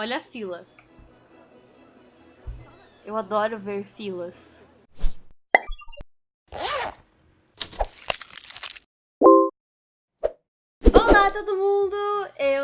Olha a fila. Eu adoro ver filas. Olá todo mundo,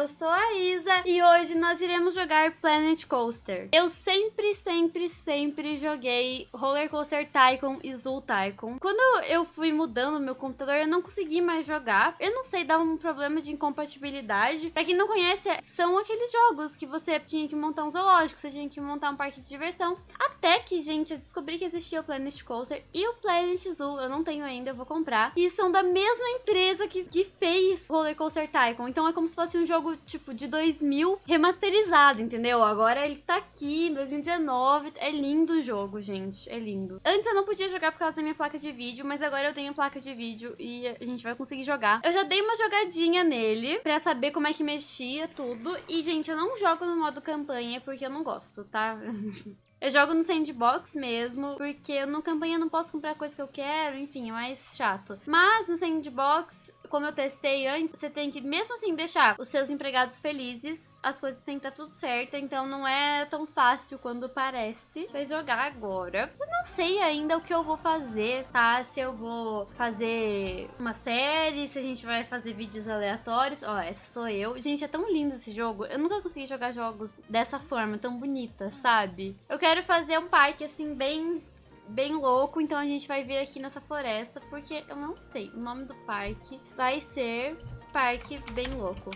eu sou a Isa e hoje nós iremos jogar Planet Coaster. Eu sempre, sempre, sempre joguei Roller Coaster Tycoon e Zoo Tycoon. Quando eu fui mudando meu computador, eu não consegui mais jogar. Eu não sei, dava um problema de incompatibilidade. Pra quem não conhece, são aqueles jogos que você tinha que montar um zoológico, você tinha que montar um parque de diversão. Até que, gente, eu descobri que existia o Planet Coaster e o Planet Zoo, eu não tenho ainda, eu vou comprar. E são da mesma empresa que, que fez Roller Coaster Tycoon. Então é como se fosse um jogo, tipo, de 2000 remasterizado, entendeu? Agora ele tá aqui em 2019. É lindo o jogo, gente. É lindo. Antes eu não podia jogar por causa da minha placa de vídeo, mas agora eu tenho placa de vídeo e a gente vai conseguir jogar. Eu já dei uma jogadinha nele pra saber como é que mexia tudo. E, gente, eu não jogo no modo campanha porque eu não gosto, tá? Eu jogo no sandbox mesmo, porque no campanha não posso comprar coisa que eu quero, enfim, é mais chato. Mas no sandbox como eu testei antes, você tem que, mesmo assim, deixar os seus empregados felizes, as coisas têm que estar tudo certo, então não é tão fácil quando parece. Vai jogar agora. Eu não sei ainda o que eu vou fazer, tá? Se eu vou fazer uma série, se a gente vai fazer vídeos aleatórios. Ó, essa sou eu. Gente, é tão lindo esse jogo. Eu nunca consegui jogar jogos dessa forma, tão bonita, sabe? Eu quero fazer um parque, assim, bem bem louco, então a gente vai vir aqui nessa floresta, porque eu não sei, o nome do parque vai ser Parque Bem Louco.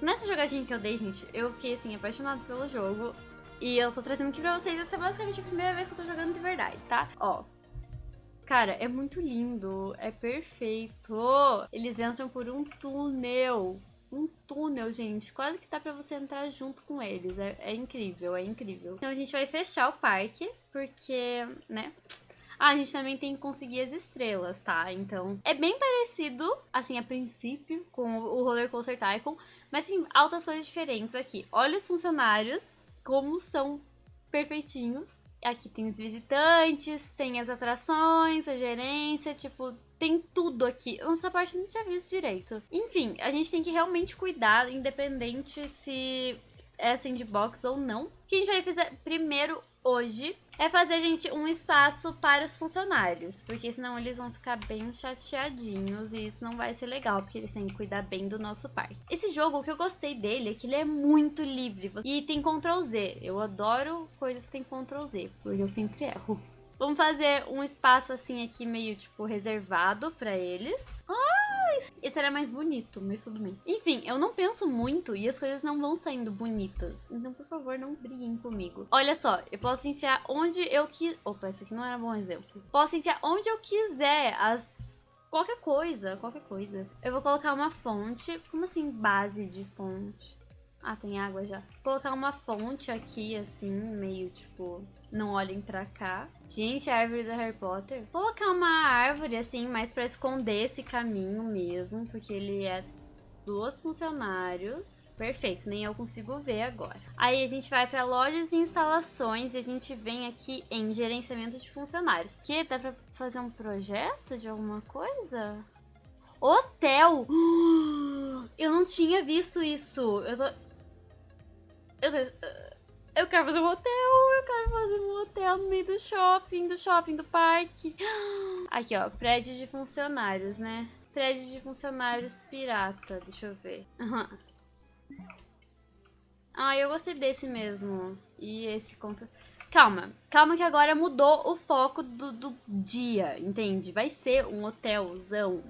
Nessa jogadinha que eu dei, gente, eu fiquei, assim, apaixonado pelo jogo, e eu tô trazendo aqui pra vocês, essa é basicamente a primeira vez que eu tô jogando de verdade, tá? Ó, Cara, é muito lindo, é perfeito. Eles entram por um túnel um túnel, gente. Quase que dá pra você entrar junto com eles. É, é, incrível, é incrível. Então a gente vai fechar o parque, porque, né... Ah, a gente também tem que conseguir as estrelas, tá? Então, é bem parecido, assim, a princípio, com o Roller Coaster Tycoon, mas sim, altas coisas diferentes aqui. Olha os funcionários, como são perfeitinhos. Aqui tem os visitantes, tem as atrações, a gerência, tipo, tem tudo aqui. Essa parte eu não tinha visto direito. Enfim, a gente tem que realmente cuidar, independente se é sandbox ou não. Que a gente vai fazer primeiro hoje é fazer, gente, um espaço para os funcionários, porque senão eles vão ficar bem chateadinhos e isso não vai ser legal, porque eles têm que cuidar bem do nosso parque. Esse jogo, o que eu gostei dele é que ele é muito livre e tem Ctrl Z. Eu adoro coisas que tem Ctrl Z, porque eu sempre erro. Vamos fazer um espaço assim aqui meio, tipo, reservado pra eles. Ah, esse era mais bonito, mas tudo bem. Enfim, eu não penso muito e as coisas não vão saindo bonitas. Então, por favor, não briguem comigo. Olha só, eu posso enfiar onde eu quiser... Opa, esse aqui não era bom exemplo. Posso enfiar onde eu quiser as... Qualquer coisa, qualquer coisa. Eu vou colocar uma fonte. Como assim, base de fonte? Ah, tem água já. Vou colocar uma fonte aqui, assim, meio, tipo não olhem pra cá. Gente, a árvore do Harry Potter. Vou colocar uma árvore, assim, mais pra esconder esse caminho mesmo, porque ele é dos funcionários. Perfeito, nem eu consigo ver agora. Aí a gente vai para lojas e instalações e a gente vem aqui em gerenciamento de funcionários. Que dá para fazer um projeto de alguma coisa? Hotel! Eu não tinha visto isso. Eu tô... Eu tô... Eu quero fazer um hotel, eu quero fazer um hotel no meio do shopping, do shopping, do parque. Aqui, ó, prédio de funcionários, né? Prédio de funcionários pirata, deixa eu ver. Uhum. Ah, eu gostei desse mesmo. E esse conta... Calma, calma que agora mudou o foco do, do dia, entende? Vai ser um hotelzão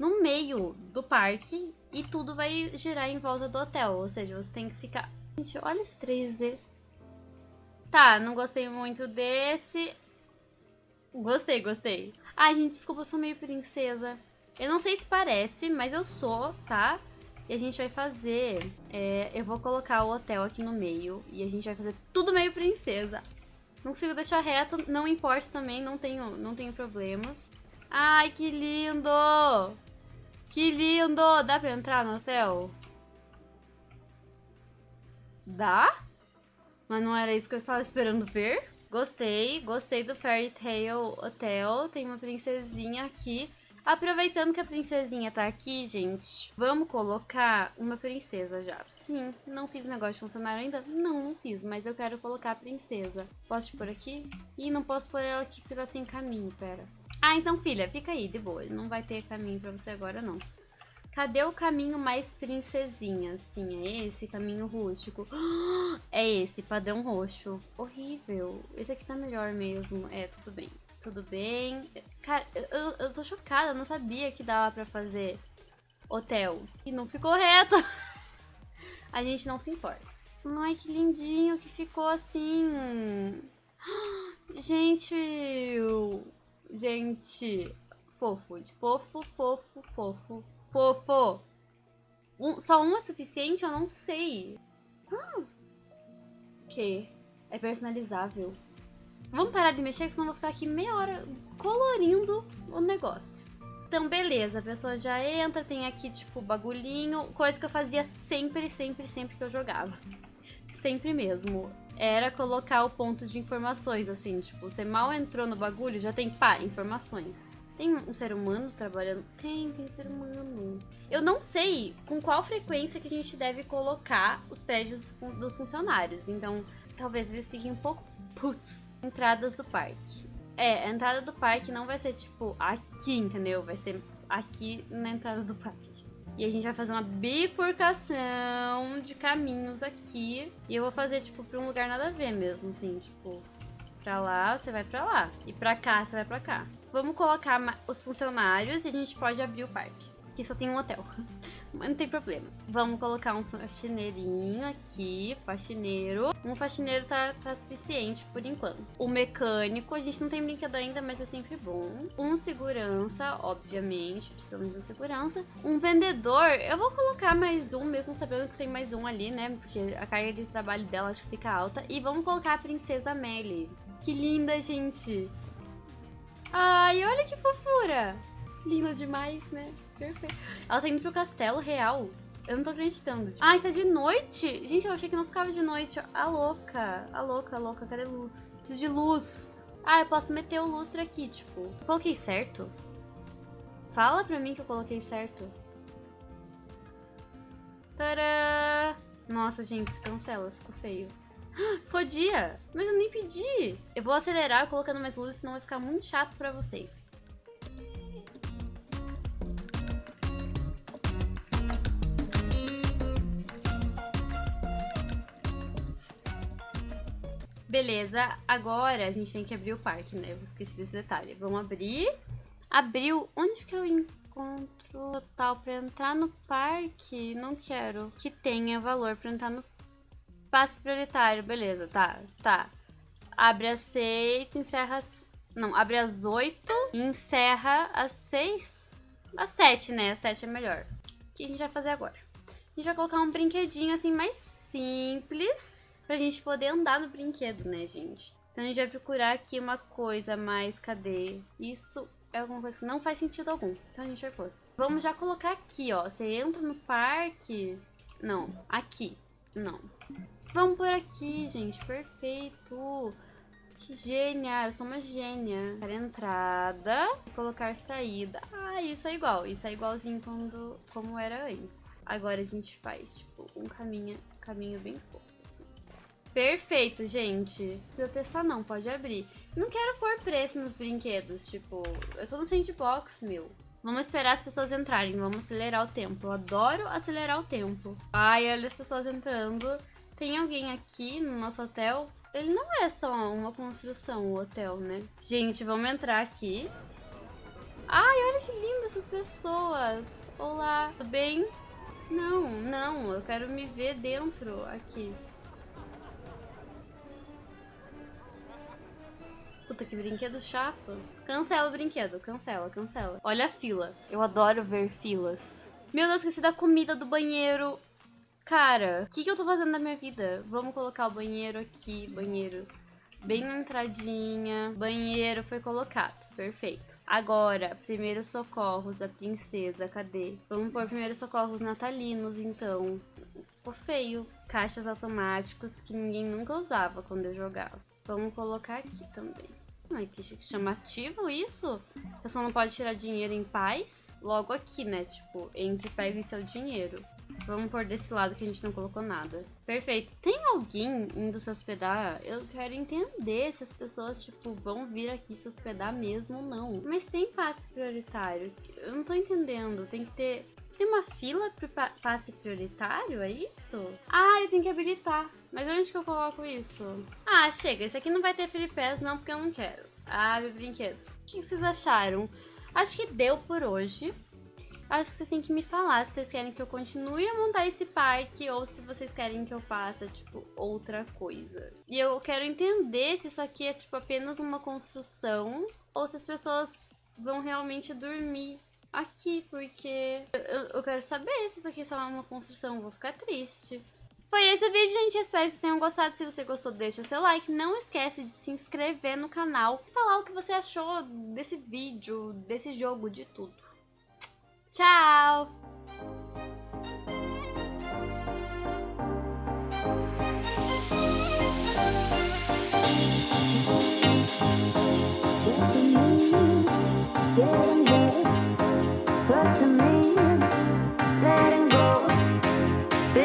no meio do parque e tudo vai girar em volta do hotel. Ou seja, você tem que ficar... Gente, olha esse 3D. Tá, não gostei muito desse. Gostei, gostei. Ai, gente, desculpa, eu sou meio princesa. Eu não sei se parece, mas eu sou, tá? E a gente vai fazer... É, eu vou colocar o hotel aqui no meio. E a gente vai fazer tudo meio princesa. Não consigo deixar reto, não importa também, não tenho, não tenho problemas. Ai, que lindo! Que lindo! Dá pra entrar no hotel? Dá? Mas não era isso que eu estava esperando ver. Gostei, gostei do Fairy Tale Hotel. Tem uma princesinha aqui. Aproveitando que a princesinha tá aqui, gente, vamos colocar uma princesa já. Sim, não fiz negócio de funcionário ainda? Não, não fiz, mas eu quero colocar a princesa. Posso te pôr aqui? Ih, não posso pôr ela aqui porque tá sem caminho, pera. Ah, então, filha, fica aí, de boa. Não vai ter caminho pra você agora, não. Cadê o caminho mais princesinha? Sim, é esse caminho rústico. É esse, padrão roxo. Horrível. Esse aqui tá melhor mesmo. É, tudo bem. Tudo bem. Cara, eu, eu tô chocada, eu não sabia que dava pra fazer hotel. E não ficou reto. A gente não se importa. Ai, que lindinho que ficou assim. Gente, gente, fofo, fofo, fofo, fofo, fofo. Um, só um é suficiente? Eu não sei. Ah, que é personalizável. Vamos parar de mexer, que senão eu vou ficar aqui meia hora colorindo o negócio. Então, beleza, a pessoa já entra, tem aqui, tipo, bagulhinho, coisa que eu fazia sempre, sempre, sempre que eu jogava. Sempre mesmo. Era colocar o ponto de informações, assim, tipo, você mal entrou no bagulho, já tem, pá, informações. Tem um ser humano trabalhando? Tem, tem ser humano. Eu não sei com qual frequência que a gente deve colocar os prédios dos funcionários, então talvez eles fiquem um pouco putos. Entradas do parque. É, a entrada do parque não vai ser tipo aqui, entendeu? Vai ser aqui na entrada do parque. E a gente vai fazer uma bifurcação de caminhos aqui. E eu vou fazer, tipo, pra um lugar nada a ver mesmo, assim, tipo... Pra lá, você vai pra lá. E pra cá, você vai pra cá. Vamos colocar os funcionários e a gente pode abrir o parque. Aqui só tem um hotel. Mas não tem problema. Vamos colocar um faxineirinho aqui, faxineiro. Um faxineiro tá, tá suficiente por enquanto. O mecânico, a gente não tem brinquedo ainda, mas é sempre bom. Um segurança, obviamente, precisamos de um segurança. Um vendedor, eu vou colocar mais um, mesmo sabendo que tem mais um ali, né? Porque a carga de trabalho dela acho que fica alta. E vamos colocar a princesa Melly. Que linda, gente! Ai, olha que fofura! Linda demais, né? Perfeito. Ela tá indo pro castelo real. Eu não tô acreditando. Ai, tá de noite? Gente, eu achei que não ficava de noite. A louca. A louca, a louca. Cadê luz? Preciso de luz. Ah, eu posso meter o lustre aqui, tipo. Eu coloquei certo? Fala pra mim que eu coloquei certo. Tadã! Nossa, gente, cancela. Ficou feio. Podia! Mas eu nem pedi. Eu vou acelerar colocando mais luzes, senão vai ficar muito chato pra vocês. Beleza, agora a gente tem que abrir o parque, né? Eu esqueci desse detalhe. Vamos abrir. Abriu. Onde que eu encontro total pra entrar no parque? Não quero que tenha valor pra entrar no passe prioritário. Beleza, tá, tá. Abre às 6, encerra às... Não, abre às 8 e encerra às 6. Às 7, né? Às 7 é melhor. O que a gente vai fazer agora? A gente vai colocar um brinquedinho assim mais simples pra gente poder andar no brinquedo, né, gente? Então a gente vai procurar aqui uma coisa mais, cadê? Isso é alguma coisa que não faz sentido algum. Então a gente vai pôr. Vamos já colocar aqui, ó. Você entra no parque... Não, aqui. Não. Vamos por aqui, gente. Perfeito. Que gênia. Eu sou uma gênia. Para entrada colocar saída. Ah, isso é igual. Isso é igualzinho quando, como era antes. Agora a gente faz, tipo, um caminho, caminho bem fofo. Perfeito, gente. Precisa testar não, pode abrir. Não quero pôr preço nos brinquedos, tipo... Eu tô no sandbox, meu. Vamos esperar as pessoas entrarem, vamos acelerar o tempo. Eu adoro acelerar o tempo. Ai, olha as pessoas entrando. Tem alguém aqui no nosso hotel? Ele não é só uma construção, o hotel, né? Gente, vamos entrar aqui. Ai, olha que lindas essas pessoas. Olá, tudo bem? Não, não, eu quero me ver dentro aqui. Puta, que brinquedo chato. Cancela o brinquedo, cancela, cancela. Olha a fila. Eu adoro ver filas. Meu Deus, esqueci da comida do banheiro. Cara, o que, que eu tô fazendo na minha vida? Vamos colocar o banheiro aqui, banheiro bem na entradinha. Banheiro foi colocado, perfeito. Agora, primeiros socorros da princesa, cadê? Vamos pôr primeiros socorros natalinos, então. Ficou feio. Caixas automáticos que ninguém nunca usava quando eu jogava. Vamos colocar aqui também. Ai, que chamativo isso. A pessoa não pode tirar dinheiro em paz. Logo aqui, né? Tipo, entre pega seu dinheiro. Vamos por desse lado que a gente não colocou nada. Perfeito. Tem alguém indo se hospedar? Eu quero entender se as pessoas, tipo, vão vir aqui se hospedar mesmo ou não. Mas tem passe prioritário. Eu não tô entendendo. Tem que ter... Tem uma fila para passe prioritário, é isso? Ah, eu tenho que habilitar. Mas onde que eu coloco isso? Ah, chega. Esse aqui não vai ter pass não, porque eu não quero. Abre brinquedo. O que vocês acharam? Acho que deu por hoje. Acho que vocês têm que me falar se vocês querem que eu continue a montar esse parque ou se vocês querem que eu faça, tipo, outra coisa. E eu quero entender se isso aqui é, tipo, apenas uma construção ou se as pessoas vão realmente dormir aqui, porque eu, eu quero saber se isso aqui é só uma construção, eu vou ficar triste. Foi esse o vídeo, gente. Espero que vocês tenham gostado. Se você gostou, deixa seu like. Não esquece de se inscrever no canal. Falar o que você achou desse vídeo, desse jogo, de tudo. Tchau!